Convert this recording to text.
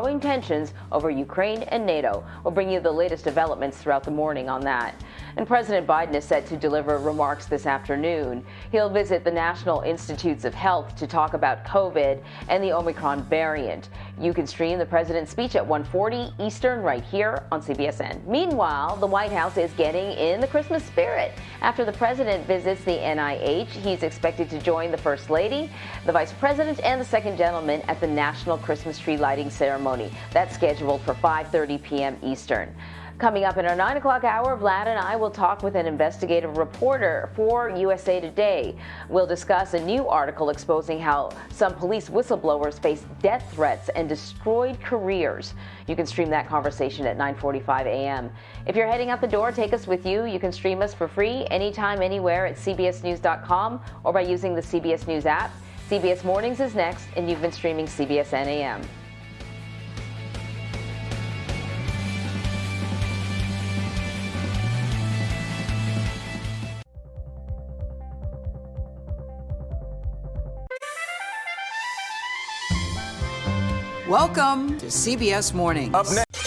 growing tensions over Ukraine and NATO. We'll bring you the latest developments throughout the morning on that. And President Biden is set to deliver remarks this afternoon. He'll visit the National Institutes of Health to talk about COVID and the Omicron variant. You can stream the president's speech at 1:40 Eastern right here on CBSN. Meanwhile, the White House is getting in the Christmas spirit. After the president visits the NIH, he's expected to join the First Lady, the Vice President, and the Second Gentleman at the National Christmas Tree Lighting Ceremony. That's scheduled for 5.30 p.m. Eastern. Coming up in our 9 o'clock hour, Vlad and I will talk with an investigative reporter for USA Today. We'll discuss a new article exposing how some police whistleblowers face death threats and destroyed careers. You can stream that conversation at 9.45 a.m. If you're heading out the door, take us with you. You can stream us for free anytime, anywhere at cbsnews.com or by using the CBS News app. CBS Mornings is next, and you've been streaming CBSN AM. Welcome to CBS Mornings. Up next.